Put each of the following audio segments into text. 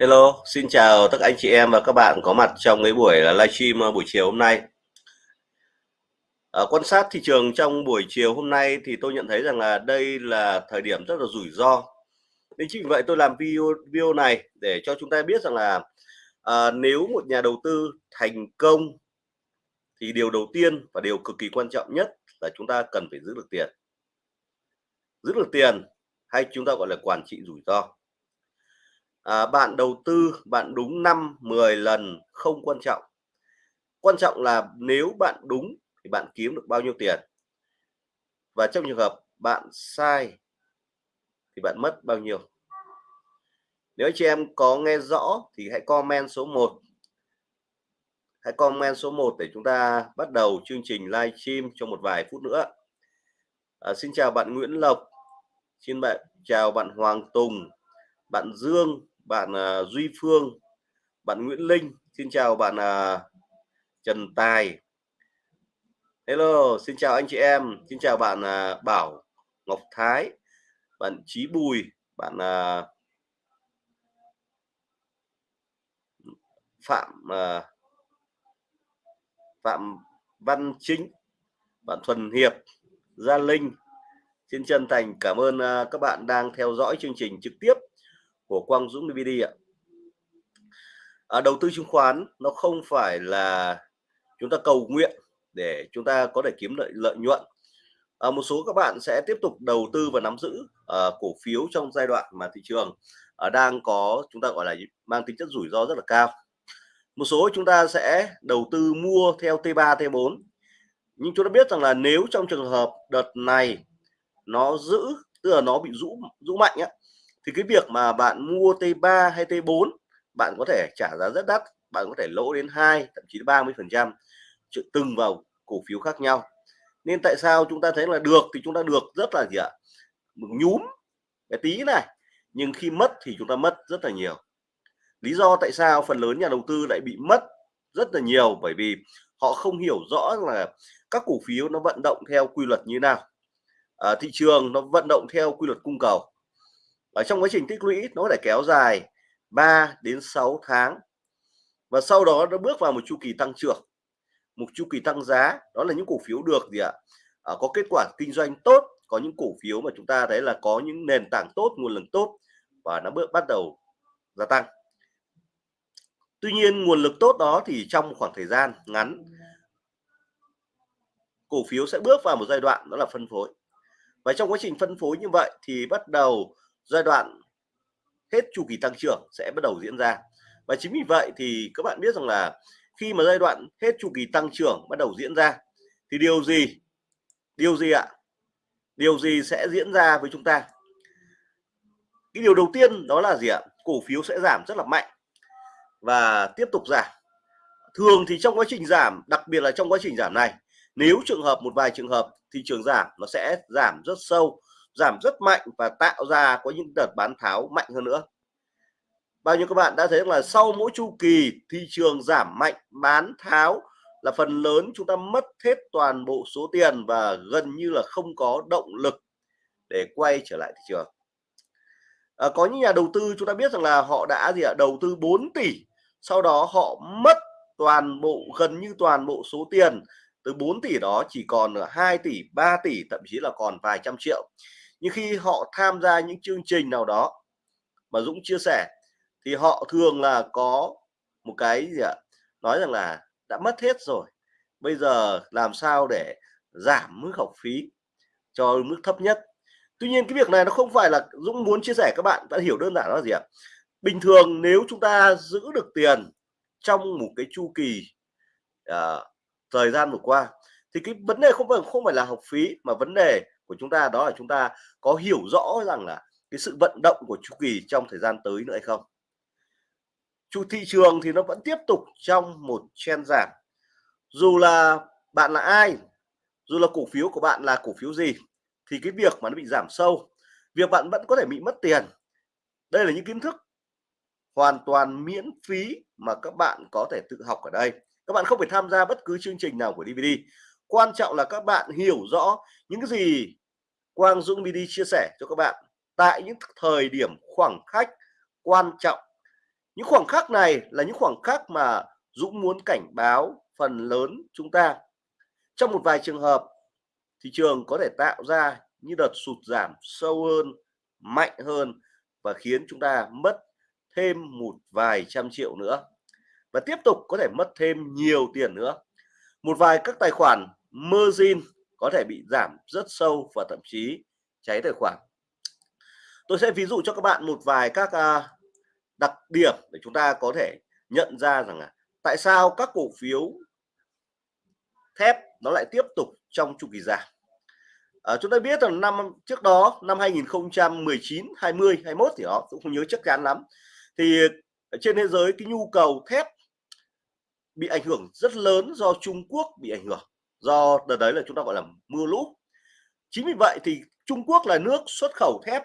Hello, xin chào tất cả anh chị em và các bạn có mặt trong cái buổi à, livestream à, buổi chiều hôm nay. À, quan sát thị trường trong buổi chiều hôm nay thì tôi nhận thấy rằng là đây là thời điểm rất là rủi ro. Nên chính vì vậy tôi làm video video này để cho chúng ta biết rằng là à, nếu một nhà đầu tư thành công thì điều đầu tiên và điều cực kỳ quan trọng nhất là chúng ta cần phải giữ được tiền. Giữ được tiền hay chúng ta gọi là quản trị rủi ro à, bạn đầu tư bạn đúng 5 10 lần không quan trọng. Quan trọng là nếu bạn đúng thì bạn kiếm được bao nhiêu tiền. Và trong trường hợp bạn sai thì bạn mất bao nhiêu. Nếu chị em có nghe rõ thì hãy comment số 1 hãy comment số 1 để chúng ta bắt đầu chương trình live stream trong một vài phút nữa. À, xin chào bạn Nguyễn Lộc. Xin bạn chào bạn Hoàng Tùng bạn Dương bạn uh, Duy Phương bạn Nguyễn Linh xin chào bạn uh, Trần Tài. Hello xin chào anh chị em xin chào bạn uh, Bảo Ngọc Thái bạn Chí Bùi bạn uh, Phạm uh, Phạm Văn Chính bạn Thuần Hiệp Gia Linh. Xin chân thành cảm ơn các bạn đang theo dõi chương trình trực tiếp của Quang Dũng DVD ạ. À, đầu tư chứng khoán nó không phải là chúng ta cầu nguyện để chúng ta có thể kiếm lợi lợi nhuận. À, một số các bạn sẽ tiếp tục đầu tư và nắm giữ uh, cổ phiếu trong giai đoạn mà thị trường uh, đang có chúng ta gọi là mang tính chất rủi ro rất là cao. Một số chúng ta sẽ đầu tư mua theo T3 T4 nhưng chúng ta biết rằng là nếu trong trường hợp đợt này nó giữ tức là nó bị rũ rũ mạnh á thì cái việc mà bạn mua T3 hay T4 bạn có thể trả giá rất đắt bạn có thể lỗ đến 2 thậm chí 30 phần trăm từng vào cổ phiếu khác nhau. Nên tại sao chúng ta thấy là được thì chúng ta được rất là gì ạ? Nhúm cái tí này nhưng khi mất thì chúng ta mất rất là nhiều. Lý do tại sao phần lớn nhà đầu tư lại bị mất rất là nhiều bởi vì họ không hiểu rõ là các cổ phiếu nó vận động theo quy luật như nào. À, thị trường nó vận động theo quy luật cung cầu ở trong quá trình tích lũy nó có thể kéo dài 3 đến 6 tháng. Và sau đó nó bước vào một chu kỳ tăng trưởng. Một chu kỳ tăng giá đó là những cổ phiếu được gì ạ? À, có kết quả kinh doanh tốt có những cổ phiếu mà chúng ta thấy là có những nền tảng tốt nguồn lực tốt và nó bước bắt đầu gia tăng. Tuy nhiên nguồn lực tốt đó thì trong khoảng thời gian ngắn cổ phiếu sẽ bước vào một giai đoạn đó là phân phối. Và trong quá trình phân phối như vậy thì bắt đầu giai đoạn hết chu kỳ tăng trưởng sẽ bắt đầu diễn ra. Và chính vì vậy thì các bạn biết rằng là khi mà giai đoạn hết chu kỳ tăng trưởng bắt đầu diễn ra, thì điều gì điều gì ạ? Điều gì sẽ diễn ra với chúng ta? Cái điều đầu tiên đó là gì ạ? Cổ phiếu sẽ giảm rất là mạnh và tiếp tục giảm. Thường thì trong quá trình giảm, đặc biệt là trong quá trình giảm này, nếu trường hợp, một vài trường hợp thị trường giảm, nó sẽ giảm rất sâu giảm rất mạnh và tạo ra có những đợt bán tháo mạnh hơn nữa. Bao nhiêu các bạn đã thấy là sau mỗi chu kỳ thị trường giảm mạnh bán tháo là phần lớn chúng ta mất hết toàn bộ số tiền và gần như là không có động lực để quay trở lại thị trường. À, có những nhà đầu tư chúng ta biết rằng là họ đã gì ạ? Đầu tư 4 tỷ sau đó họ mất toàn bộ gần như toàn bộ số tiền từ 4 tỷ đó chỉ còn 2 tỷ 3 tỷ thậm chí là còn vài trăm triệu nhưng khi họ tham gia những chương trình nào đó mà Dũng chia sẻ thì họ thường là có một cái gì ạ? Nói rằng là đã mất hết rồi bây giờ làm sao để giảm mức học phí cho mức thấp nhất? Tuy nhiên cái việc này nó không phải là Dũng muốn chia sẻ các bạn đã hiểu đơn giản là gì ạ? Bình thường nếu chúng ta giữ được tiền trong một cái chu kỳ uh, thời gian vừa qua thì cái vấn đề không phải không phải là học phí mà vấn đề của chúng ta, đó là chúng ta có hiểu rõ rằng là cái sự vận động của chu kỳ trong thời gian tới nữa hay không? Chu, thị trường thì nó vẫn tiếp tục trong một chen giảm. Dù là bạn là ai, dù là cổ phiếu của bạn là cổ phiếu gì, thì cái việc mà nó bị giảm sâu, việc bạn vẫn có thể bị mất tiền. Đây là những kiến thức hoàn toàn miễn phí mà các bạn có thể tự học ở đây. Các bạn không phải tham gia bất cứ chương trình nào của DVD quan trọng là các bạn hiểu rõ những cái gì Quang Dũng Mini chia sẻ cho các bạn. Tại những thời điểm khoảng khách quan trọng, những khoảng khắc này là những khoảng khắc mà Dũng muốn cảnh báo phần lớn chúng ta. Trong một vài trường hợp, thị trường có thể tạo ra những đợt sụt giảm sâu hơn, mạnh hơn và khiến chúng ta mất thêm một vài trăm triệu nữa và tiếp tục có thể mất thêm nhiều tiền nữa. Một vài các tài khoản margin có thể bị giảm rất sâu và thậm chí cháy tài khoản. Tôi sẽ ví dụ cho các bạn một vài các à, đặc điểm để chúng ta có thể nhận ra rằng là tại sao các cổ phiếu thép nó lại tiếp tục trong chu kỳ giảm. À, chúng ta biết rằng năm trước đó năm 2019 20 21 thì đó cũng không nhớ chắc chắn lắm. Thì trên thế giới cái nhu cầu thép bị ảnh hưởng rất lớn do Trung Quốc bị ảnh hưởng do đợt đấy là chúng ta gọi là mưa lũ. Chính vì vậy thì Trung Quốc là nước xuất khẩu thép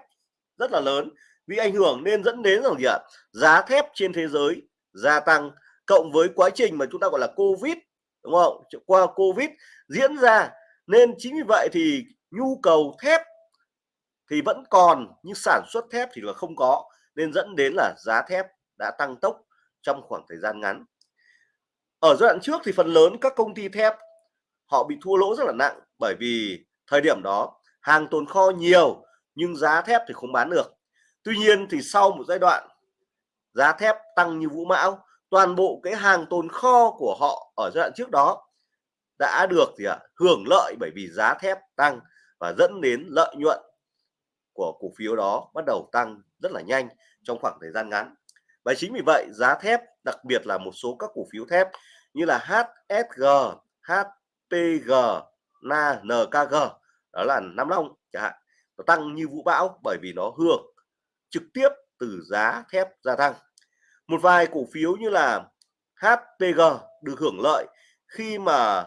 rất là lớn vì ảnh hưởng nên dẫn đến rằng gì ạ? Giá thép trên thế giới gia tăng, cộng với quá trình mà chúng ta gọi là Covid, đúng không? Qua Covid diễn ra. Nên chính vì vậy thì nhu cầu thép thì vẫn còn, nhưng sản xuất thép thì là không có, nên dẫn đến là giá thép đã tăng tốc trong khoảng thời gian ngắn. Ở giai đoạn trước thì phần lớn các công ty thép họ bị thua lỗ rất là nặng bởi vì thời điểm đó hàng tồn kho nhiều nhưng giá thép thì không bán được. Tuy nhiên thì sau một giai đoạn giá thép tăng như vũ mão toàn bộ cái hàng tồn kho của họ ở giai đoạn trước đó đã được gì ạ hưởng lợi bởi vì giá thép tăng và dẫn đến lợi nhuận của cổ phiếu đó bắt đầu tăng rất là nhanh trong khoảng thời gian ngắn. Và chính vì vậy giá thép đặc biệt là một số các cổ phiếu thép như là HSG, HPG, NA, NKG đó là Nam Long chẳng hạn. Nó tăng như vũ bão bởi vì nó hưởng trực tiếp từ giá thép gia tăng. Một vài cổ phiếu như là HPG được hưởng lợi khi mà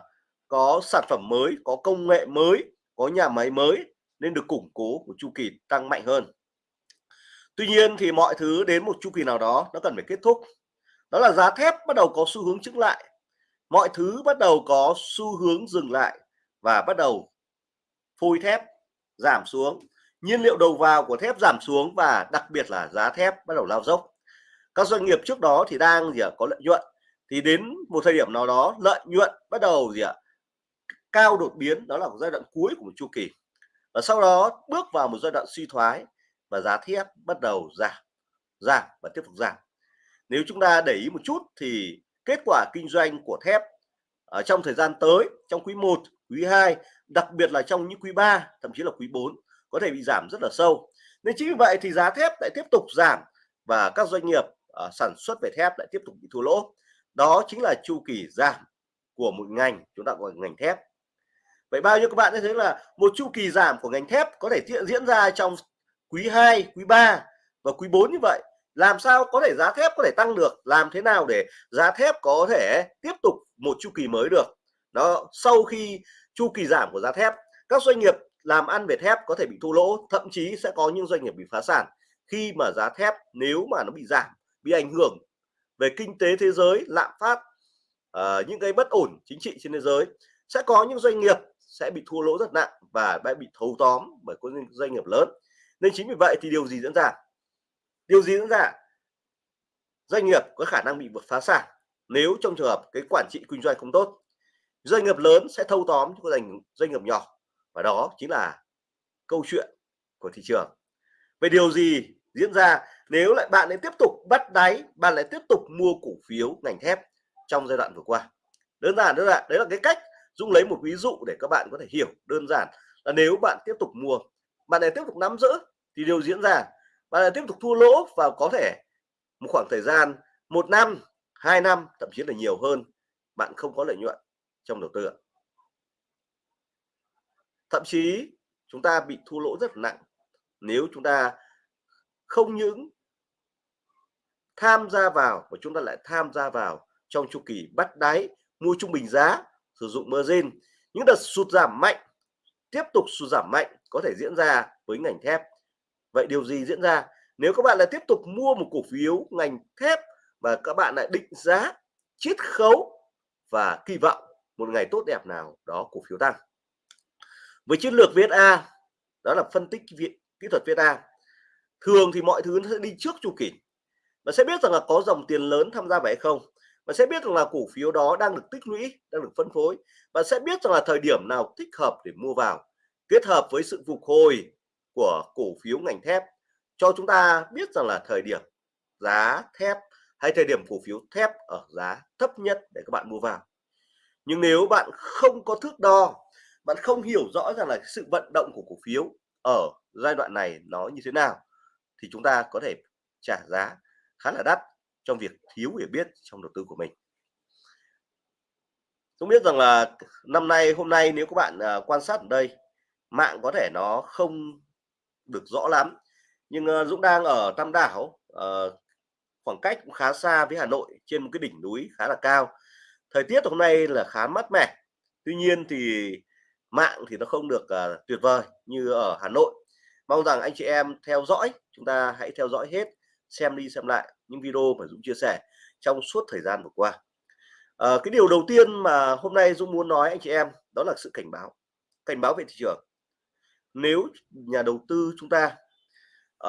có sản phẩm mới có công nghệ mới có nhà máy mới nên được củng cố của chu kỳ tăng mạnh hơn. Tuy nhiên thì mọi thứ đến một chu kỳ nào đó nó cần phải kết thúc. Đó là giá thép bắt đầu có xu hướng chứng lại mọi thứ bắt đầu có xu hướng dừng lại và bắt đầu phôi thép giảm xuống. Nhiên liệu đầu vào của thép giảm xuống và đặc biệt là giá thép bắt đầu lao dốc. Các doanh nghiệp trước đó thì đang gì ạ, có lợi nhuận. Thì đến một thời điểm nào đó, lợi nhuận bắt đầu gì ạ, cao đột biến, đó là một giai đoạn cuối của một chu kỳ. Và sau đó bước vào một giai đoạn suy thoái và giá thép bắt đầu giảm giảm và tiếp tục giảm. Nếu chúng ta để ý một chút thì kết quả kinh doanh của thép ở trong thời gian tới trong quý 1 quý 2 đặc biệt là trong những quý 3 thậm chí là quý 4 có thể bị giảm rất là sâu. Nên chính vì vậy thì giá thép lại tiếp tục giảm và các doanh nghiệp uh, sản xuất về thép lại tiếp tục bị thua lỗ. Đó chính là chu kỳ giảm của một ngành chúng ta gọi ngành thép. Vậy bao nhiêu các bạn thấy là một chu kỳ giảm của ngành thép có thể diễn ra trong quý 2 quý 3 và quý 4 như vậy làm sao có thể giá thép có thể tăng được? Làm thế nào để giá thép có thể tiếp tục một chu kỳ mới được? Đó sau khi chu kỳ giảm của giá thép các doanh nghiệp làm ăn về thép có thể bị thua lỗ thậm chí sẽ có những doanh nghiệp bị phá sản. Khi mà giá thép nếu mà nó bị giảm bị ảnh hưởng về kinh tế thế giới lạm phát uh, những cái bất ổn chính trị trên thế giới sẽ có những doanh nghiệp sẽ bị thua lỗ rất nặng và đã bị thâu tóm bởi các doanh nghiệp lớn. Nên chính vì vậy thì điều gì diễn ra? Điều gì diễn ra? Doanh nghiệp có khả năng bị vượt phá sản nếu trong trường hợp cái quản trị kinh doanh không tốt. Doanh nghiệp lớn sẽ thâu tóm cho doanh doanh nghiệp nhỏ và đó chính là câu chuyện của thị trường. Về điều gì diễn ra nếu lại bạn lại tiếp tục bắt đáy, bạn lại tiếp tục mua cổ phiếu ngành thép trong giai đoạn vừa qua? Đơn giản đơn giản, đấy là cái cách Dung lấy một ví dụ để các bạn có thể hiểu đơn giản là nếu bạn tiếp tục mua, bạn lại tiếp tục nắm giữ thì điều diễn ra bạn lại tiếp tục thua lỗ và có thể một khoảng thời gian, một năm, hai năm, thậm chí là nhiều hơn, bạn không có lợi nhuận trong đầu tư thậm chí chúng ta bị thua lỗ rất nặng nếu chúng ta không những tham gia vào và chúng ta lại tham gia vào trong chu kỳ bắt đáy, mua trung bình giá, sử dụng margin. Những đợt sụt giảm mạnh, tiếp tục sụt giảm mạnh có thể diễn ra với ngành thép vậy điều gì diễn ra? Nếu các bạn lại tiếp tục mua một cổ phiếu ngành thép và các bạn lại định giá, chiết khấu và kỳ vọng một ngày tốt đẹp nào, đó cổ phiếu tăng. Với chiến lược VSA đó là phân tích kỹ thuật VSA thường thì mọi thứ nó sẽ đi trước chu kỳ. Và sẽ biết rằng là có dòng tiền lớn tham gia vào hay không. Và sẽ biết rằng là cổ phiếu đó đang được tích lũy, đang được phân phối. Và sẽ biết rằng là thời điểm nào thích hợp để mua vào. Kết hợp với sự phục hồi của cổ phiếu ngành thép cho chúng ta biết rằng là thời điểm giá thép hay thời điểm cổ phiếu thép ở giá thấp nhất để các bạn mua vào. Nhưng nếu bạn không có thước đo bạn không hiểu rõ rằng là sự vận động của cổ phiếu ở giai đoạn này nó như thế nào thì chúng ta có thể trả giá khá là đắt trong việc thiếu hiểu biết trong đầu tư của mình. Chúng biết rằng là năm nay hôm nay nếu các bạn uh, quan sát ở đây mạng có thể nó không được rõ lắm. Nhưng uh, Dũng đang ở Tam Đảo uh, khoảng cách cũng khá xa với Hà Nội trên một cái đỉnh núi khá là cao. Thời tiết hôm nay là khá mát mẻ tuy nhiên thì mạng thì nó không được uh, tuyệt vời như ở Hà Nội. Mong rằng anh chị em theo dõi chúng ta hãy theo dõi hết xem đi xem lại những video mà Dũng chia sẻ trong suốt thời gian vừa qua. À, cái điều đầu tiên mà hôm nay Dũng muốn nói anh chị em đó là sự cảnh báo cảnh báo về thị trường nếu nhà đầu tư chúng ta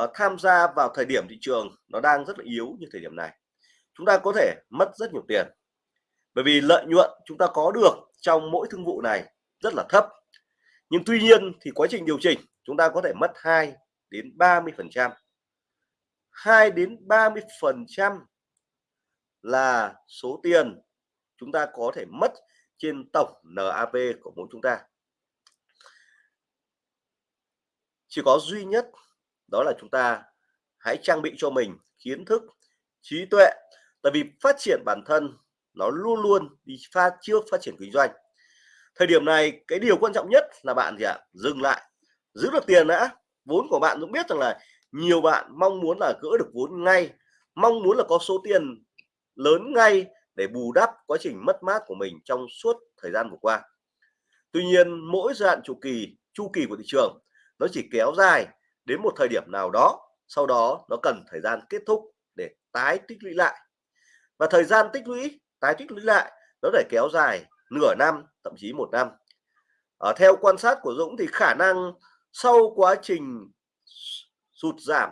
uh, tham gia vào thời điểm thị trường nó đang rất là yếu như thời điểm này chúng ta có thể mất rất nhiều tiền. Bởi vì lợi nhuận chúng ta có được trong mỗi thương vụ này rất là thấp. Nhưng tuy nhiên thì quá trình điều chỉnh chúng ta có thể mất 2 đến 30 phần trăm. 2 đến 30 phần trăm là số tiền chúng ta có thể mất trên tổng NAV của mỗi chúng ta. Chỉ có duy nhất đó là chúng ta hãy trang bị cho mình kiến thức, trí tuệ, tại vì phát triển bản thân nó luôn luôn đi pha trước phát triển kinh doanh. Thời điểm này, cái điều quan trọng nhất là bạn gì ạ? Dừng lại, giữ được tiền đã. Vốn của bạn cũng biết rằng là nhiều bạn mong muốn là gỡ được vốn ngay, mong muốn là có số tiền lớn ngay để bù đắp quá trình mất mát của mình trong suốt thời gian vừa qua. Tuy nhiên, mỗi giai đoạn chu kỳ chu kỳ của thị trường nó chỉ kéo dài đến một thời điểm nào đó, sau đó nó cần thời gian kết thúc để tái tích lũy lại. Và thời gian tích lũy, tái tích lũy lại, nó để kéo dài nửa năm, thậm chí một năm. Ở theo quan sát của Dũng thì khả năng sau quá trình sụt giảm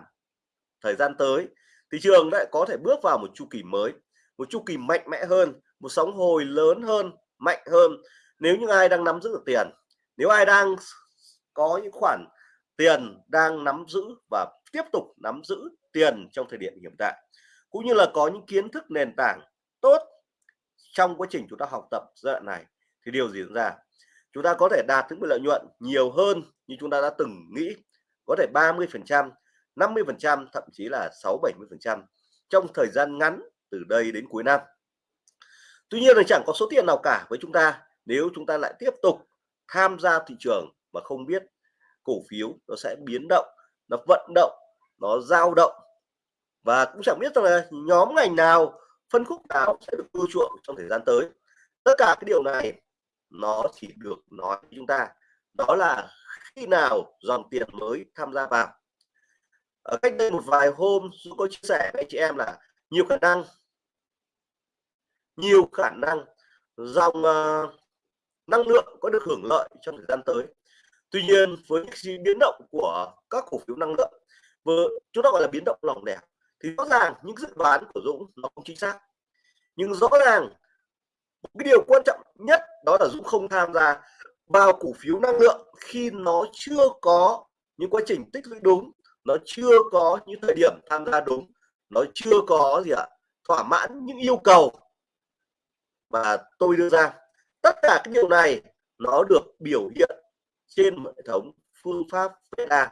thời gian tới thị trường lại có thể bước vào một chu kỳ mới, một chu kỳ mạnh mẽ hơn, một sóng hồi lớn hơn, mạnh hơn. Nếu như ai đang nắm giữ được tiền, nếu ai đang có những khoản tiền đang nắm giữ và tiếp tục nắm giữ tiền trong thời điểm hiện tại, cũng như là có những kiến thức nền tảng tốt trong quá trình chúng ta học tập giai đoạn này, thì điều gì diễn ra? Chúng ta có thể đạt những lợi nhuận nhiều hơn như chúng ta đã từng nghĩ, có thể 30 phần trăm 50 phần trăm, thậm chí là 6 70 phần trăm trong thời gian ngắn từ đây đến cuối năm. Tuy nhiên là chẳng có số tiền nào cả với chúng ta nếu chúng ta lại tiếp tục tham gia thị trường mà không biết cổ phiếu nó sẽ biến động nó vận động nó dao động. Và cũng chẳng biết là nhóm ngành nào phân khúc nào sẽ được ưa chuộng trong thời gian tới. Tất cả cái điều này nó chỉ được nói với chúng ta. Đó là khi nào dòng tiền mới tham gia vào. Ở cách đây một vài hôm tôi có chia sẻ với anh chị em là nhiều khả năng nhiều khả năng dòng uh, năng lượng có được hưởng lợi trong thời gian tới tuy nhiên, với những biến động của các cổ phiếu năng lượng vừa chúng ta gọi là biến động lỏng lẻo, thì rõ ràng những dự đoán của Dũng nó không chính xác. Nhưng rõ ràng cái điều quan trọng nhất đó là Dũng không tham gia vào cổ phiếu năng lượng khi nó chưa có những quá trình tích lũy đúng, nó chưa có những thời điểm tham gia đúng, nó chưa có gì ạ, thỏa mãn những yêu cầu. Mà tôi đưa ra, tất cả cái điều này nó được biểu hiện trên hệ thống phương pháp beta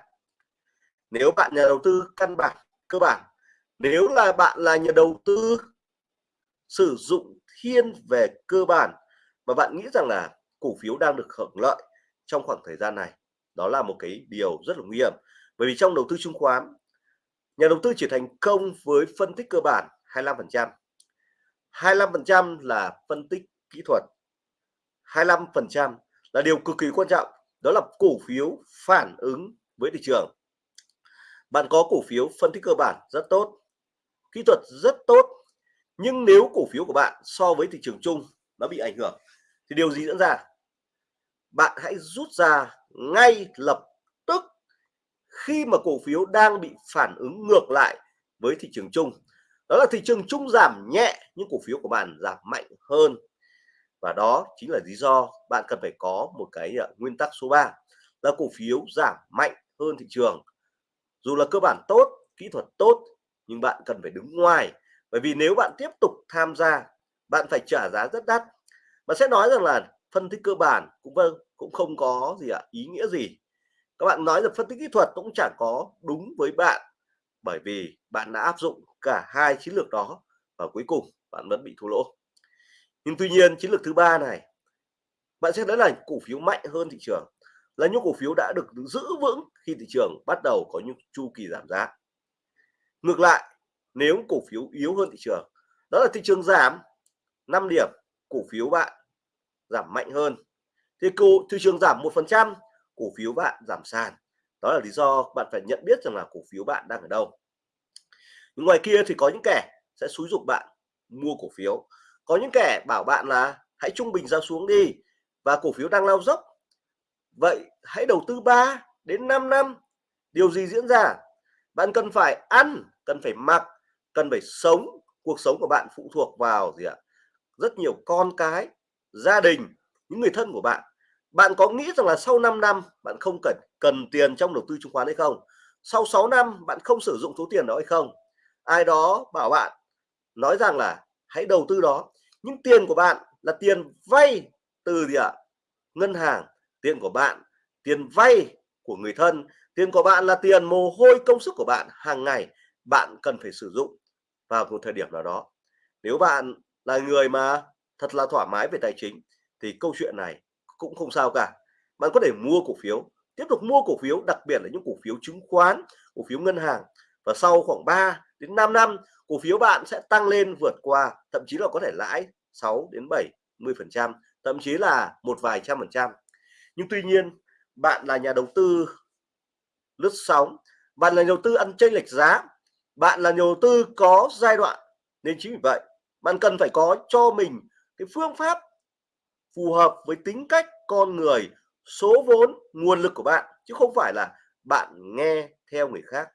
nếu bạn nhà đầu tư căn bản, cơ bản, nếu là bạn là nhà đầu tư sử dụng thiên về cơ bản và bạn nghĩ rằng là cổ phiếu đang được hưởng lợi trong khoảng thời gian này, đó là một cái điều rất là nguy hiểm. Bởi vì trong đầu tư chứng khoán, nhà đầu tư chỉ thành công với phân tích cơ bản 25% 25% là phân tích kỹ thuật 25% là điều cực kỳ quan trọng đó là cổ phiếu phản ứng với thị trường. Bạn có cổ phiếu phân tích cơ bản rất tốt, kỹ thuật rất tốt, nhưng nếu cổ phiếu của bạn so với thị trường chung nó bị ảnh hưởng thì điều gì diễn ra? Bạn hãy rút ra ngay lập tức khi mà cổ phiếu đang bị phản ứng ngược lại với thị trường chung. Đó là thị trường chung giảm nhẹ, nhưng cổ phiếu của bạn giảm mạnh hơn và đó chính là lý do bạn cần phải có một cái uh, nguyên tắc số 3 là cổ phiếu giảm mạnh hơn thị trường. Dù là cơ bản tốt kỹ thuật tốt nhưng bạn cần phải đứng ngoài. Bởi vì nếu bạn tiếp tục tham gia bạn phải trả giá rất đắt. Mà sẽ nói rằng là phân tích cơ bản cũng vâng cũng không có gì ạ à, ý nghĩa gì. Các bạn nói rằng phân tích kỹ thuật cũng chẳng có đúng với bạn bởi vì bạn đã áp dụng cả hai chiến lược đó và cuối cùng bạn vẫn bị thua lỗ nhưng tuy nhiên, chiến lược thứ ba này, bạn sẽ thấy là cổ phiếu mạnh hơn thị trường, là những cổ phiếu đã được giữ vững khi thị trường bắt đầu có những chu kỳ giảm giá. Ngược lại, nếu cổ phiếu yếu hơn thị trường, đó là thị trường giảm 5 điểm, cổ phiếu bạn giảm mạnh hơn. Thì cổ thị trường giảm một phần trăm, cổ phiếu bạn giảm sàn. Đó là lý do bạn phải nhận biết rằng là cổ phiếu bạn đang ở đâu. Nhưng ngoài kia thì có những kẻ sẽ xúi dục bạn mua cổ phiếu có những kẻ bảo bạn là, hãy trung bình ra xuống đi và cổ phiếu đang lao dốc. Vậy hãy đầu tư 3 đến 5 năm. Điều gì diễn ra? Bạn cần phải ăn, cần phải mặc, cần phải sống, cuộc sống của bạn phụ thuộc vào gì ạ? Rất nhiều con cái, gia đình, những người thân của bạn. Bạn có nghĩ rằng là sau 5 năm bạn không cần cần tiền trong đầu tư chứng khoán hay không? Sau 6 năm bạn không sử dụng số tiền đó hay không? Ai đó bảo bạn, nói rằng là, hãy đầu tư đó nhưng tiền của bạn là tiền vay từ gì ạ? Ngân hàng. Tiền của bạn, tiền vay của người thân. Tiền của bạn là tiền mồ hôi công sức của bạn hàng ngày. Bạn cần phải sử dụng vào một thời điểm nào đó. Nếu bạn là người mà thật là thoải mái về tài chính, thì câu chuyện này cũng không sao cả. Bạn có thể mua cổ phiếu, tiếp tục mua cổ phiếu, đặc biệt là những cổ phiếu chứng khoán, cổ phiếu ngân hàng. Và sau khoảng 3 đến 5 năm, cổ phiếu bạn sẽ tăng lên vượt qua, thậm chí là có thể lãi 6 đến 70 phần trăm, thậm chí là một vài trăm phần trăm. Nhưng tuy nhiên, bạn là nhà đầu tư lướt sóng, bạn là nhà đầu tư ăn chênh lệch giá, bạn là nhà đầu tư có giai đoạn, nên chính vì vậy, bạn cần phải có cho mình cái phương pháp phù hợp với tính cách con người, số vốn, nguồn lực của bạn, chứ không phải là bạn nghe theo người khác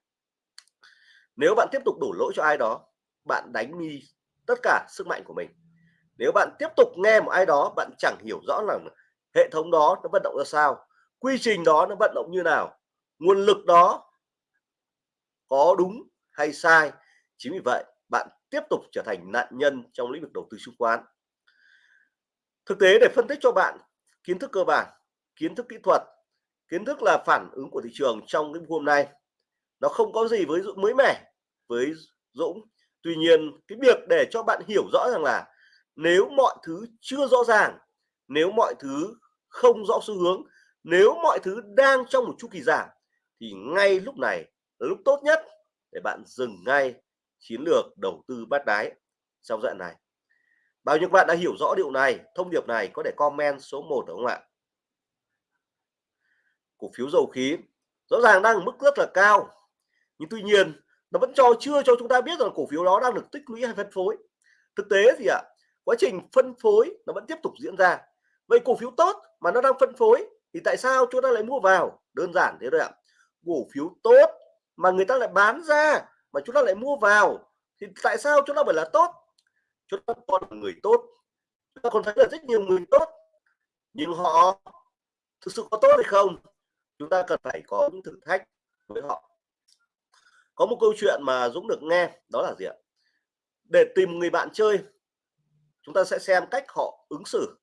nếu bạn tiếp tục đổ lỗi cho ai đó, bạn đánh đi tất cả sức mạnh của mình. Nếu bạn tiếp tục nghe một ai đó, bạn chẳng hiểu rõ là hệ thống đó nó vận động ra sao, quy trình đó nó vận động như nào, nguồn lực đó có đúng hay sai. Chính vì vậy, bạn tiếp tục trở thành nạn nhân trong lĩnh vực đầu tư chứng khoán. Thực tế để phân tích cho bạn, kiến thức cơ bản, kiến thức kỹ thuật, kiến thức là phản ứng của thị trường trong cái hôm nay, nó không có gì với mới mẻ với Dũng. Tuy nhiên, cái việc để cho bạn hiểu rõ rằng là nếu mọi thứ chưa rõ ràng, nếu mọi thứ không rõ xu hướng, nếu mọi thứ đang trong một chu kỳ giảm, thì ngay lúc này là lúc tốt nhất để bạn dừng ngay chiến lược đầu tư bắt đáy trong đoạn này. Bao nhiêu bạn đã hiểu rõ điều này, thông điệp này có thể comment số 1 đúng không ạ? Cổ phiếu dầu khí rõ ràng đang ở mức rất là cao. Nhưng tuy nhiên nó vẫn cho, chưa cho chúng ta biết rằng cổ phiếu đó đang được tích lũy hay phân phối. Thực tế gì ạ, quá trình phân phối nó vẫn tiếp tục diễn ra. Vậy cổ phiếu tốt mà nó đang phân phối thì tại sao chúng ta lại mua vào? Đơn giản thế thôi ạ. Cổ phiếu tốt mà người ta lại bán ra mà chúng ta lại mua vào thì tại sao chúng ta phải là tốt? Chúng ta còn là người tốt. Chúng ta còn thấy là rất nhiều người tốt. Nhưng họ thực sự có tốt hay không? Chúng ta cần phải có những thử thách với họ có một câu chuyện mà Dũng được nghe, đó là gì ạ? Để tìm người bạn chơi, chúng ta sẽ xem cách họ ứng xử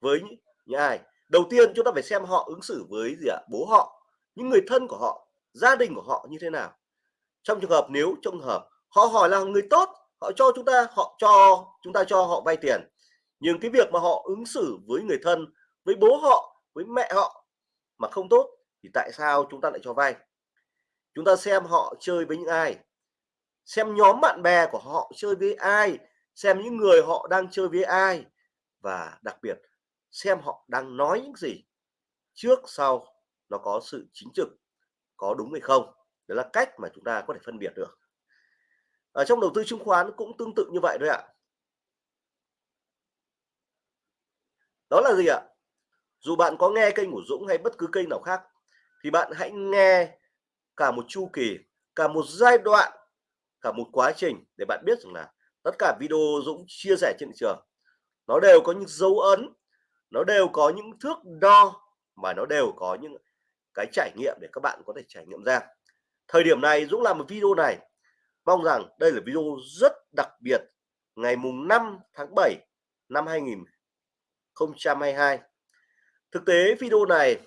với những ai. Đầu tiên chúng ta phải xem họ ứng xử với gì ạ? Bố họ, những người thân của họ, gia đình của họ như thế nào. Trong trường hợp, nếu trong hợp họ hỏi là người tốt, họ cho chúng ta, họ cho, chúng ta cho họ vay tiền. Nhưng cái việc mà họ ứng xử với người thân, với bố họ, với mẹ họ mà không tốt, thì tại sao chúng ta lại cho vay? Chúng ta xem họ chơi với những ai? Xem nhóm bạn bè của họ chơi với ai? Xem những người họ đang chơi với ai? Và đặc biệt, xem họ đang nói những gì trước sau nó có sự chính trực, có đúng hay không? Đó là cách mà chúng ta có thể phân biệt được. Ở trong đầu tư chứng khoán cũng tương tự như vậy thôi ạ. Đó là gì ạ? Dù bạn có nghe kênh của Dũng hay bất cứ kênh nào khác, thì bạn hãy nghe cả một chu kỳ, cả một giai đoạn, cả một quá trình để bạn biết rằng là tất cả video Dũng chia sẻ trên thị trường, nó đều có những dấu ấn, nó đều có những thước đo mà nó đều có những cái trải nghiệm để các bạn có thể trải nghiệm ra. Thời điểm này Dũng làm một video này, mong rằng đây là video rất đặc biệt, ngày mùng 5 tháng 7 năm 2022 thực tế video này,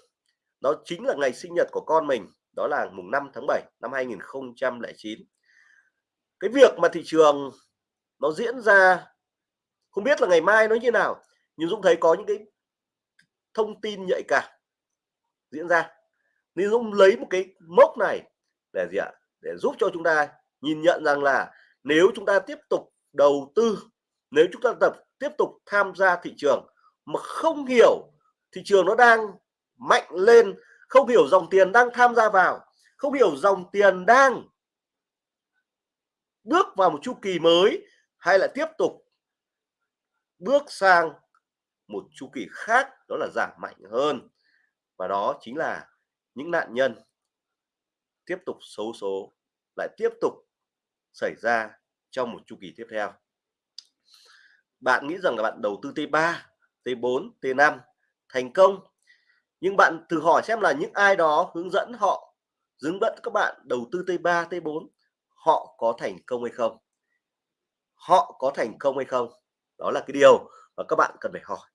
nó chính là ngày sinh nhật của con mình đó là mùng 5 tháng 7 năm 2009 cái việc mà thị trường nó diễn ra, không biết là ngày mai nó như nào, nhưng Dũng thấy có những cái thông tin nhạy cảm diễn ra. Nên Dũng lấy một cái mốc này để gì ạ? Để giúp cho chúng ta nhìn nhận rằng là nếu chúng ta tiếp tục đầu tư, nếu chúng ta tập, tiếp tục tham gia thị trường mà không hiểu thị trường nó đang mạnh lên không hiểu dòng tiền đang tham gia vào, không hiểu dòng tiền đang bước vào một chu kỳ mới hay là tiếp tục bước sang một chu kỳ khác, đó là giảm mạnh hơn. Và đó chính là những nạn nhân tiếp tục xấu số lại tiếp tục xảy ra trong một chu kỳ tiếp theo. Bạn nghĩ rằng là bạn đầu tư T3 T4 T5 thành công nhưng bạn thử hỏi xem là những ai đó hướng dẫn họ hướng dẫn các bạn đầu tư T3 T4 họ có thành công hay không? Họ có thành công hay không? Đó là cái điều mà các bạn cần phải hỏi.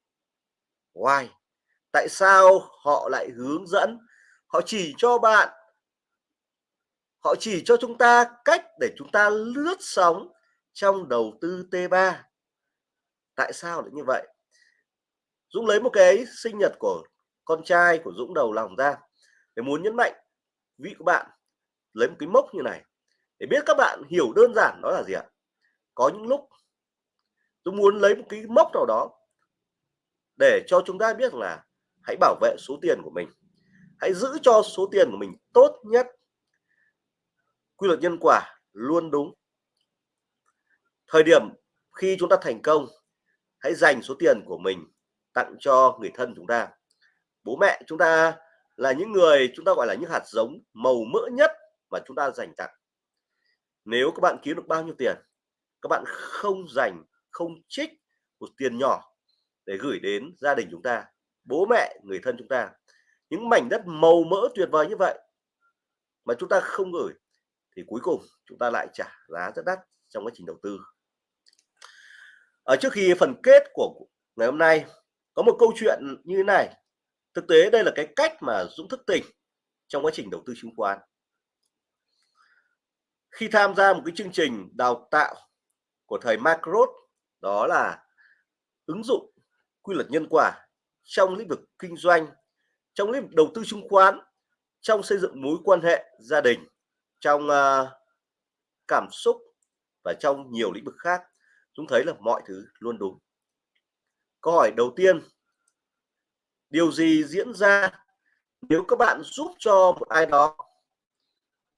Why? Tại sao họ lại hướng dẫn? Họ chỉ cho bạn, họ chỉ cho chúng ta cách để chúng ta lướt sóng trong đầu tư T3 tại sao lại như vậy? Dũng lấy một cái sinh nhật của con trai của Dũng đầu lòng ra để muốn nhấn mạnh vị của bạn lấy một cái mốc như này để biết các bạn hiểu đơn giản đó là gì ạ. Có những lúc tôi muốn lấy một cái mốc nào đó để cho chúng ta biết là hãy bảo vệ số tiền của mình, hãy giữ cho số tiền của mình tốt nhất. Quy luật nhân quả luôn đúng. Thời điểm khi chúng ta thành công, hãy dành số tiền của mình tặng cho người thân chúng ta bố mẹ chúng ta là những người chúng ta gọi là những hạt giống màu mỡ nhất mà chúng ta dành tặng. Nếu các bạn kiếm được bao nhiêu tiền, các bạn không dành không trích một tiền nhỏ để gửi đến gia đình chúng ta, bố mẹ, người thân chúng ta, những mảnh đất màu mỡ tuyệt vời như vậy mà chúng ta không gửi thì cuối cùng chúng ta lại trả giá rất đắt trong quá trình đầu tư. Ở trước khi phần kết của ngày hôm nay, có một câu chuyện như thế này thực tế đây là cái cách mà Dũng thức tỉnh trong quá trình đầu tư chứng khoán. Khi tham gia một cái chương trình đào tạo của thầy macro đó là ứng dụng quy luật nhân quả trong lĩnh vực kinh doanh trong lĩnh vực đầu tư chứng khoán trong xây dựng mối quan hệ gia đình trong uh, cảm xúc và trong nhiều lĩnh vực khác. Chúng thấy là mọi thứ luôn đúng. Câu hỏi đầu tiên điều gì diễn ra nếu các bạn giúp cho một ai đó?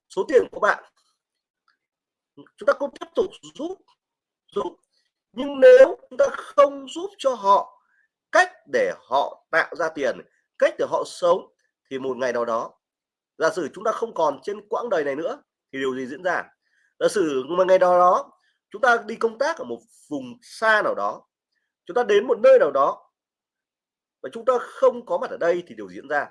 Số tiền của bạn. Chúng ta cũng tiếp tục giúp giúp. Nhưng nếu chúng ta không giúp cho họ cách để họ tạo ra tiền, cách để họ sống, thì một ngày nào đó, giả sử chúng ta không còn trên quãng đời này nữa, thì điều gì diễn ra? Giả sử một ngày nào đó, chúng ta đi công tác ở một vùng xa nào đó, chúng ta đến một nơi nào đó và chúng ta không có mặt ở đây thì điều diễn ra.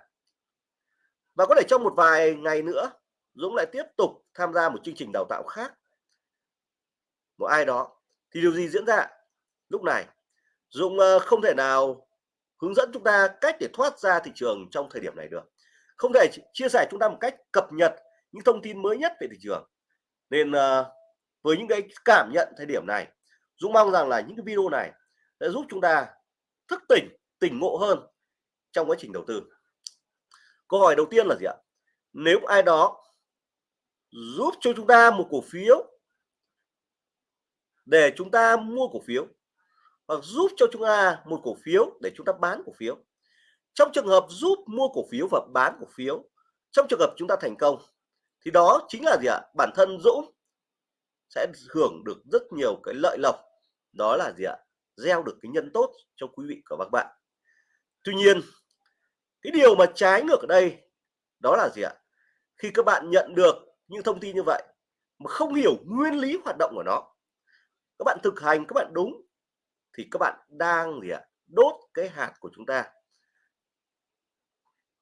Và có thể trong một vài ngày nữa, Dũng lại tiếp tục tham gia một chương trình đào tạo khác. Một ai đó. Thì điều gì diễn ra? Lúc này, Dũng ờ, không thể nào hướng dẫn chúng ta cách để thoát ra thị trường trong thời điểm này được. Không thể chia sẻ chúng ta một cách cập nhật những thông tin mới nhất về thị trường. Nên ờ, với những cái cảm nhận thời điểm này, Dũng mong rằng là những cái video này sẽ giúp chúng ta thức tỉnh tỉnh ngộ hơn trong quá trình đầu tư. Câu hỏi đầu tiên là gì ạ? Nếu ai đó giúp cho chúng ta một cổ phiếu, để chúng ta mua cổ phiếu, hoặc giúp cho chúng ta một cổ phiếu để chúng ta bán cổ phiếu, trong trường hợp giúp mua cổ phiếu và bán cổ phiếu, trong trường hợp chúng ta thành công, thì đó chính là gì ạ? Bản thân Dũng sẽ hưởng được rất nhiều cái lợi lộc. Đó là gì ạ? Gieo được cái nhân tốt cho quý vị và các bạn tuy nhiên cái điều mà trái ngược ở đây đó là gì ạ? Khi các bạn nhận được những thông tin như vậy mà không hiểu nguyên lý hoạt động của nó các bạn thực hành các bạn đúng thì các bạn đang gì ạ? Đốt cái hạt của chúng ta.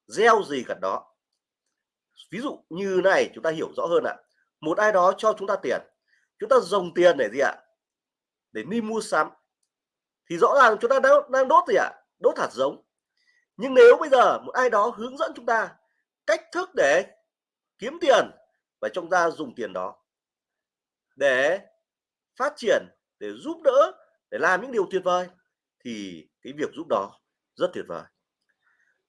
Gieo gì cả đó. Ví dụ như này chúng ta hiểu rõ hơn ạ. Một ai đó cho chúng ta tiền. Chúng ta dùng tiền để gì ạ? Để đi mua sắm. Thì rõ ràng chúng ta đang, đang đốt gì ạ? Đốt hạt giống nhưng nếu bây giờ một ai đó hướng dẫn chúng ta cách thức để kiếm tiền và chúng ta dùng tiền đó để phát triển, để giúp đỡ, để làm những điều tuyệt vời, thì cái việc giúp đó rất tuyệt vời.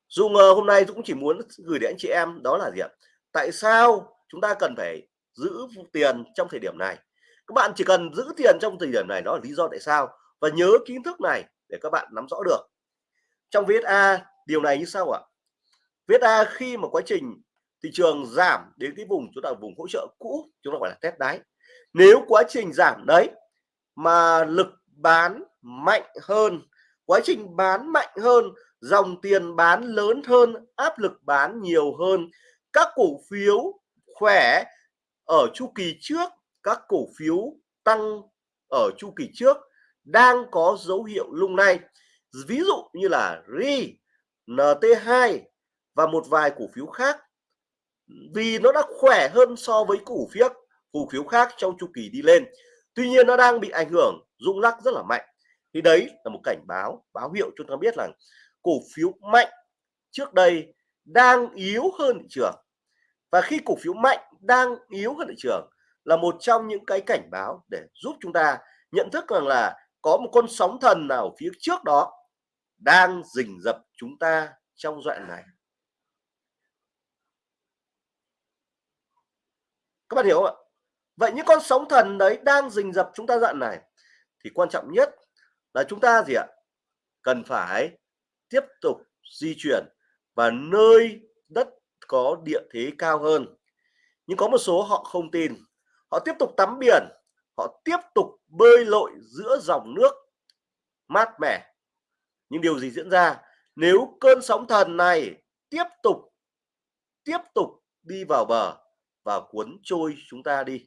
Dung hôm nay Dũng chỉ muốn gửi đến anh chị em đó là gì ạ? Tại sao chúng ta cần phải giữ tiền trong thời điểm này? Các bạn chỉ cần giữ tiền trong thời điểm này, đó là lý do tại sao. Và nhớ kiến thức này để các bạn nắm rõ được. Trong VSA điều này như sau ạ. VSA khi mà quá trình thị trường giảm đến cái vùng chúng ta vùng hỗ trợ cũ chúng ta gọi là test đáy. Nếu quá trình giảm đấy mà lực bán mạnh hơn quá trình bán mạnh hơn dòng tiền bán lớn hơn áp lực bán nhiều hơn các cổ phiếu khỏe ở chu kỳ trước các cổ phiếu tăng ở chu kỳ trước đang có dấu hiệu lung lay. Ví dụ như là RI, NT2 và một vài cổ phiếu khác, vì nó đã khỏe hơn so với cổ phiếu cổ phiếu khác trong chu kỳ đi lên. Tuy nhiên nó đang bị ảnh hưởng, rung lắc rất là mạnh. Thì đấy là một cảnh báo báo hiệu cho chúng ta biết là cổ phiếu mạnh trước đây đang yếu hơn thị trường. Và khi cổ phiếu mạnh đang yếu hơn thị trường là một trong những cái cảnh báo để giúp chúng ta nhận thức rằng là có một con sóng thần nào phía trước đó đang rình rập chúng ta trong đoạn này. Các bạn hiểu không ạ? Vậy những con sóng thần đấy đang rình rập chúng ta đoạn này, thì quan trọng nhất là chúng ta gì ạ? Cần phải tiếp tục di chuyển và nơi đất có địa thế cao hơn. Nhưng có một số họ không tin. Họ tiếp tục tắm biển, họ tiếp tục bơi lội giữa dòng nước mát mẻ nhưng điều gì diễn ra? Nếu cơn sóng thần này tiếp tục tiếp tục đi vào bờ và cuốn trôi chúng ta đi.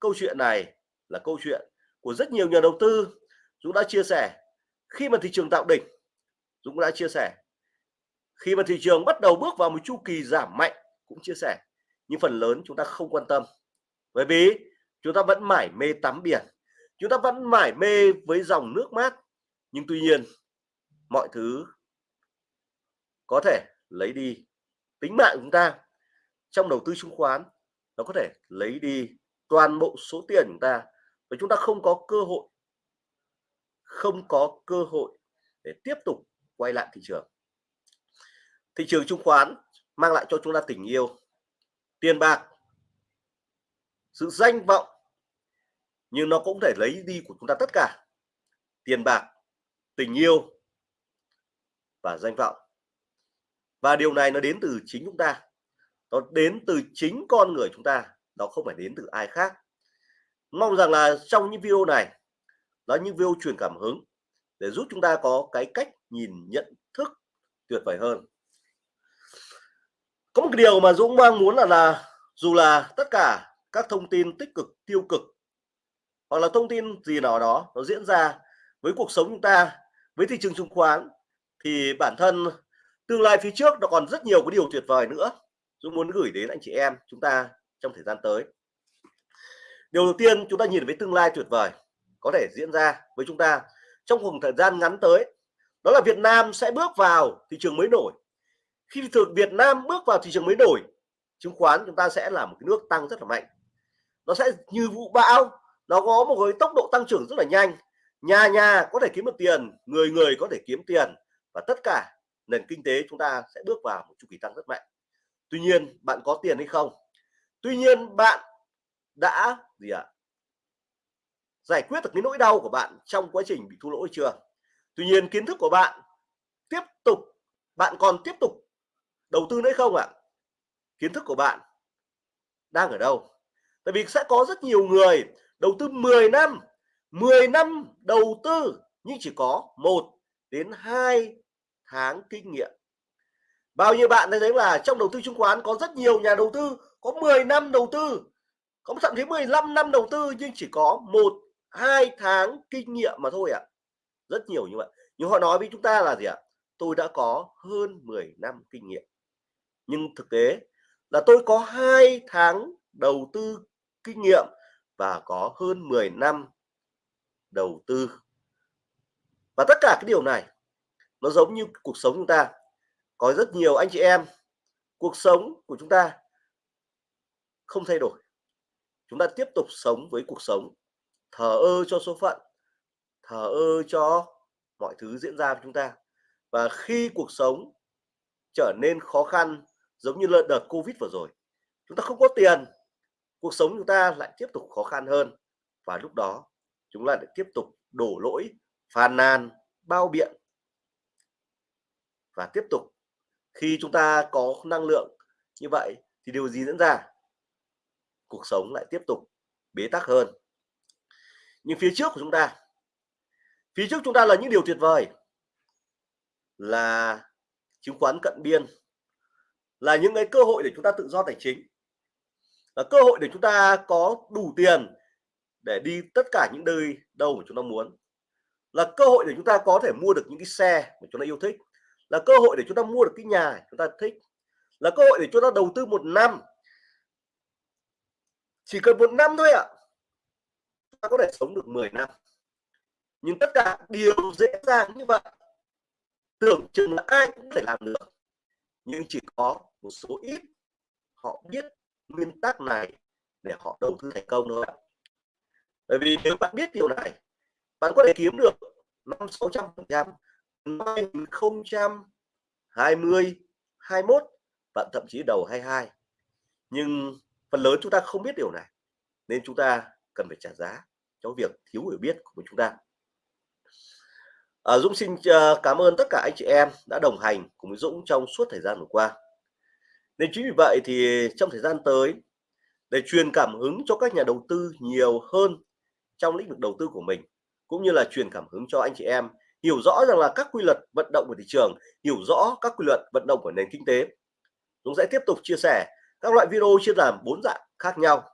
Câu chuyện này là câu chuyện của rất nhiều nhà đầu tư. Dũng đã chia sẻ, khi mà thị trường tạo đỉnh, Dũng đã chia sẻ. Khi mà thị trường bắt đầu bước vào một chu kỳ giảm mạnh, cũng chia sẻ. Nhưng phần lớn chúng ta không quan tâm. Bởi vì chúng ta vẫn mải mê tắm biển. Chúng ta vẫn mải mê với dòng nước mát nhưng tuy nhiên, mọi thứ có thể lấy đi. Tính mạng chúng ta trong đầu tư chứng khoán, nó có thể lấy đi toàn bộ số tiền chúng ta. Và chúng ta không có cơ hội, không có cơ hội để tiếp tục quay lại thị trường. Thị trường chứng khoán mang lại cho chúng ta tình yêu, tiền bạc, sự danh vọng. Nhưng nó cũng thể lấy đi của chúng ta tất cả. Tiền bạc tình yêu và danh vọng. Và điều này nó đến từ chính chúng ta. Nó đến từ chính con người chúng ta, nó không phải đến từ ai khác. Mong rằng là trong những video này, đó những video truyền cảm hứng để giúp chúng ta có cái cách nhìn, nhận thức tuyệt vời hơn. Có một điều mà Dũng mong muốn là là dù là tất cả các thông tin tích cực, tiêu cực, hoặc là thông tin gì nào đó, nó diễn ra với cuộc sống chúng ta với thị trường chứng khoán thì bản thân tương lai phía trước nó còn rất nhiều cái điều tuyệt vời nữa. Dũng muốn gửi đến anh chị em chúng ta trong thời gian tới. Điều đầu tiên chúng ta nhìn với tương lai tuyệt vời có thể diễn ra với chúng ta trong khoảng thời gian ngắn tới, đó là Việt Nam sẽ bước vào thị trường mới nổi. Khi thực Việt Nam bước vào thị trường mới nổi, chứng khoán chúng ta sẽ là một cái nước tăng rất là mạnh. Nó sẽ như vụ bão, nó có một cái tốc độ tăng trưởng rất là nhanh nhà nhà có thể kiếm được tiền, người người có thể kiếm tiền và tất cả nền kinh tế chúng ta sẽ bước vào một chu kỳ tăng rất mạnh tuy nhiên, bạn có tiền hay không tuy nhiên, bạn đã gì ạ à? giải quyết được cái nỗi đau của bạn trong quá trình bị thua lỗ chưa tuy nhiên, kiến thức của bạn tiếp tục, bạn còn tiếp tục đầu tư nữa không ạ à? kiến thức của bạn đang ở đâu tại vì sẽ có rất nhiều người đầu tư 10 năm 10 năm đầu tư nhưng chỉ có 1 đến 2 tháng kinh nghiệm bao nhiêu bạn thấy là trong đầu tư chứng khoán có rất nhiều nhà đầu tư, có 10 năm đầu tư, có thậm chí 15 năm đầu tư nhưng chỉ có một, hai tháng kinh nghiệm mà thôi ạ à. rất nhiều như vậy nhưng họ nói với chúng ta là gì ạ à? tôi đã có hơn 10 năm kinh nghiệm nhưng thực tế là tôi có hai tháng đầu tư kinh nghiệm và có hơn 10 năm đầu tư. Và tất cả cái điều này, nó giống như cuộc sống chúng ta. Có rất nhiều anh chị em, cuộc sống của chúng ta không thay đổi. Chúng ta tiếp tục sống với cuộc sống thờ ơ cho số phận, thờ ơ cho mọi thứ diễn ra với chúng ta. Và khi cuộc sống trở nên khó khăn, giống như lợn đợt covid vừa rồi, chúng ta không có tiền, cuộc sống chúng ta lại tiếp tục khó khăn hơn. Và lúc đó chúng ta lại tiếp tục đổ lỗi, phàn nàn, bao biện. Và tiếp tục, khi chúng ta có năng lượng như vậy thì điều gì diễn ra? Cuộc sống lại tiếp tục bế tắc hơn. Nhưng phía trước của chúng ta, phía trước chúng ta là những điều tuyệt vời, là chứng khoán cận biên, là những cái cơ hội để chúng ta tự do tài chính, là cơ hội để chúng ta có đủ tiền để đi tất cả những nơi đâu mà chúng ta muốn. Là cơ hội để chúng ta có thể mua được những cái xe mà chúng ta yêu thích. Là cơ hội để chúng ta mua được cái nhà chúng ta thích. Là cơ hội để chúng ta đầu tư một năm. Chỉ cần một năm thôi ạ. À, ta có thể sống được 10 năm. Nhưng tất cả điều dễ dàng như vậy. Tưởng chừng là ai cũng thể làm được. Nhưng chỉ có một số ít họ biết nguyên tắc này để họ đầu tư thành công thôi bởi vì nếu bạn biết điều này bạn có thể kiếm được năm sáu trăm phần trăm năm không trăm hai mươi hai mốt và thậm chí đầu 22 nhưng phần lớn chúng ta không biết điều này nên chúng ta cần phải trả giá cho việc thiếu hiểu biết của chúng ta. À, Dũng xin ờ, cảm ơn tất cả anh chị em đã đồng hành cùng với Dũng trong suốt thời gian vừa qua. Nên chính vì vậy thì trong thời gian tới để truyền cảm hứng cho các nhà đầu tư nhiều hơn trong lĩnh vực đầu tư của mình, cũng như là truyền cảm hứng cho anh chị em, hiểu rõ rằng là các quy luật vận động của thị trường, hiểu rõ các quy luật vận động của nền kinh tế. Dũng sẽ tiếp tục chia sẻ các loại video chia làm bốn dạng khác nhau.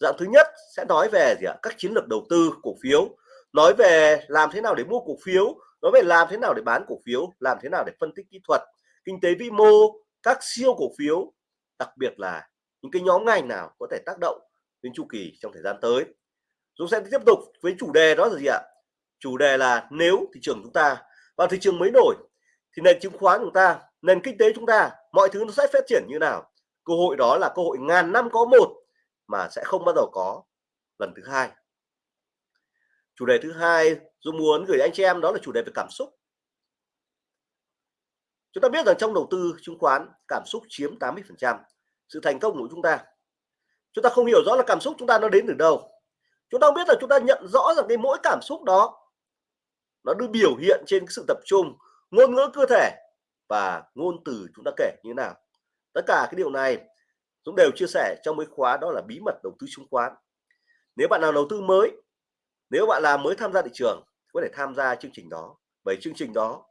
Dạng thứ nhất sẽ nói về gì ạ? Các chiến lược đầu tư cổ phiếu, nói về làm thế nào để mua cổ phiếu, nói về làm thế nào để bán cổ phiếu, làm thế nào để phân tích kỹ thuật, kinh tế vĩ mô, các siêu cổ phiếu, đặc biệt là những cái nhóm ngành nào có thể tác động đến chu kỳ trong thời gian tới. Dũng sẽ tiếp tục với chủ đề đó là gì ạ? Chủ đề là nếu thị trường chúng ta vào thị trường mới nổi thì nền chứng khoán chúng ta, nền kinh tế chúng ta, mọi thứ nó sẽ phát triển như nào? Cơ hội đó là cơ hội ngàn năm có một mà sẽ không bao giờ có lần thứ hai. Chủ đề thứ hai Dung muốn gửi anh chị em đó là chủ đề về cảm xúc. Chúng ta biết rằng trong đầu tư chứng khoán, cảm xúc chiếm 80 phần trăm sự thành công của chúng ta. Chúng ta không hiểu rõ là cảm xúc chúng ta nó đến từ đâu chúng ta không biết là chúng ta nhận rõ rằng cái mỗi cảm xúc đó, nó được biểu hiện trên sự tập trung, ngôn ngữ cơ thể và ngôn từ chúng ta kể như thế nào. Tất cả cái điều này Dũng đều chia sẻ trong mấy khóa đó là bí mật đầu tư chứng khoán. Nếu bạn nào đầu tư mới, nếu bạn là mới tham gia thị trường, có thể tham gia chương trình đó. Bởi chương trình đó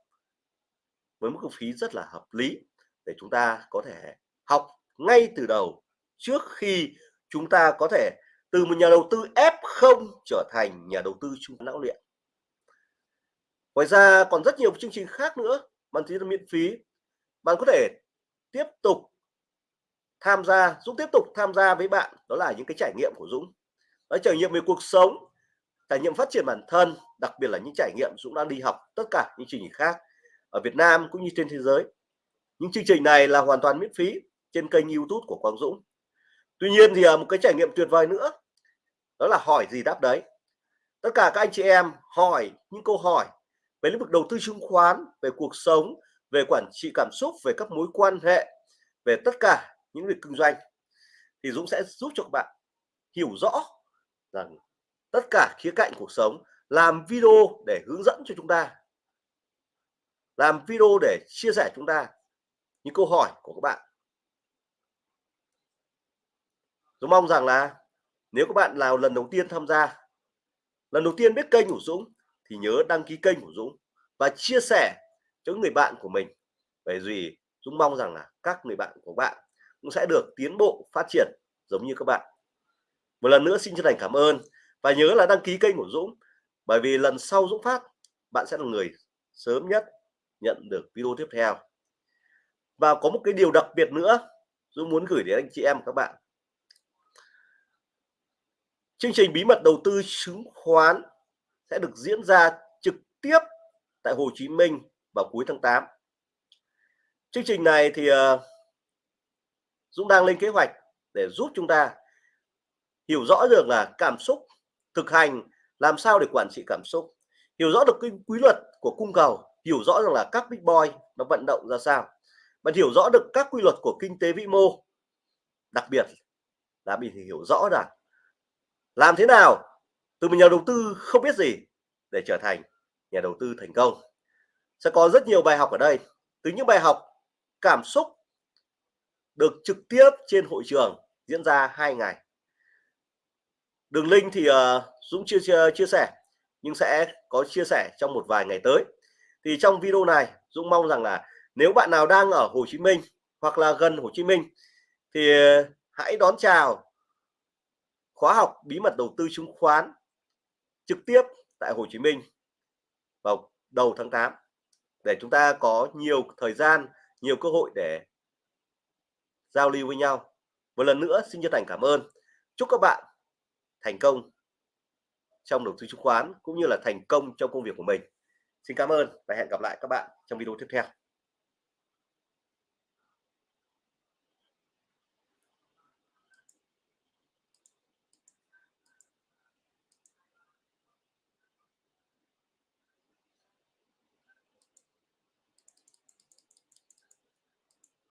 với mức phí rất là hợp lý để chúng ta có thể học ngay từ đầu trước khi chúng ta có thể từ một nhà đầu tư F0 trở thành nhà đầu tư trung não luyện. Ngoài ra còn rất nhiều chương trình khác nữa bạn thấy là miễn phí. Bạn có thể tiếp tục tham gia, Dũng tiếp tục tham gia với bạn. Đó là những cái trải nghiệm của Dũng. Đó trải nghiệm về cuộc sống, trải nghiệm phát triển bản thân, đặc biệt là những trải nghiệm Dũng đang đi học tất cả những chương trình khác ở Việt Nam cũng như trên thế giới. Những chương trình này là hoàn toàn miễn phí trên kênh YouTube của Quang Dũng. Tuy nhiên thì à, một cái trải nghiệm tuyệt vời nữa, đó là hỏi gì đáp đấy. Tất cả các anh chị em hỏi những câu hỏi về lĩnh vực đầu tư chứng khoán, về cuộc sống, về quản trị cảm xúc, về các mối quan hệ, về tất cả những việc kinh doanh thì Dũng sẽ giúp cho các bạn hiểu rõ rằng tất cả khía cạnh cuộc sống, làm video để hướng dẫn cho chúng ta, làm video để chia sẻ chúng ta những câu hỏi của các bạn. Dũng mong rằng là nếu các bạn nào lần đầu tiên tham gia, lần đầu tiên biết kênh của Dũng thì nhớ đăng ký kênh của Dũng và chia sẻ cho người bạn của mình. Bởi vì Dũng mong rằng là các người bạn của bạn cũng sẽ được tiến bộ, phát triển giống như các bạn. Một lần nữa xin chân thành cảm ơn và nhớ là đăng ký kênh của Dũng, bởi vì lần sau Dũng phát, bạn sẽ là người sớm nhất nhận được video tiếp theo. Và có một cái điều đặc biệt nữa Dũng muốn gửi đến anh chị em các bạn chương trình bí mật đầu tư chứng khoán sẽ được diễn ra trực tiếp tại Hồ Chí Minh vào cuối tháng 8 chương trình này thì ờ, Dũng đang lên kế hoạch để giúp chúng ta hiểu rõ được là cảm xúc thực hành, làm sao để quản trị cảm xúc, hiểu rõ được cái quy luật của cung cầu, hiểu rõ rằng là các big boy nó vận động ra sao, và hiểu rõ được các quy luật của kinh tế vĩ mô, đặc biệt là mình hiểu rõ rằng làm thế nào? Từ một nhà đầu tư không biết gì để trở thành nhà đầu tư thành công. Sẽ có rất nhiều bài học ở đây. Từ những bài học cảm xúc được trực tiếp trên hội trường diễn ra hai ngày. Đường link thì uh, Dũng chưa, chưa chia sẻ nhưng sẽ có chia sẻ trong một vài ngày tới. Thì trong video này Dũng mong rằng là nếu bạn nào đang ở Hồ Chí Minh hoặc là gần Hồ Chí Minh thì hãy đón chào khóa học bí mật đầu tư chứng khoán trực tiếp tại Hồ Chí Minh vào đầu tháng 8 để chúng ta có nhiều thời gian, nhiều cơ hội để giao lưu với nhau. Một lần nữa, xin chân thành cảm ơn. Chúc các bạn thành công trong đầu tư chứng khoán cũng như là thành công trong công việc của mình. Xin cảm ơn và hẹn gặp lại các bạn trong video tiếp theo.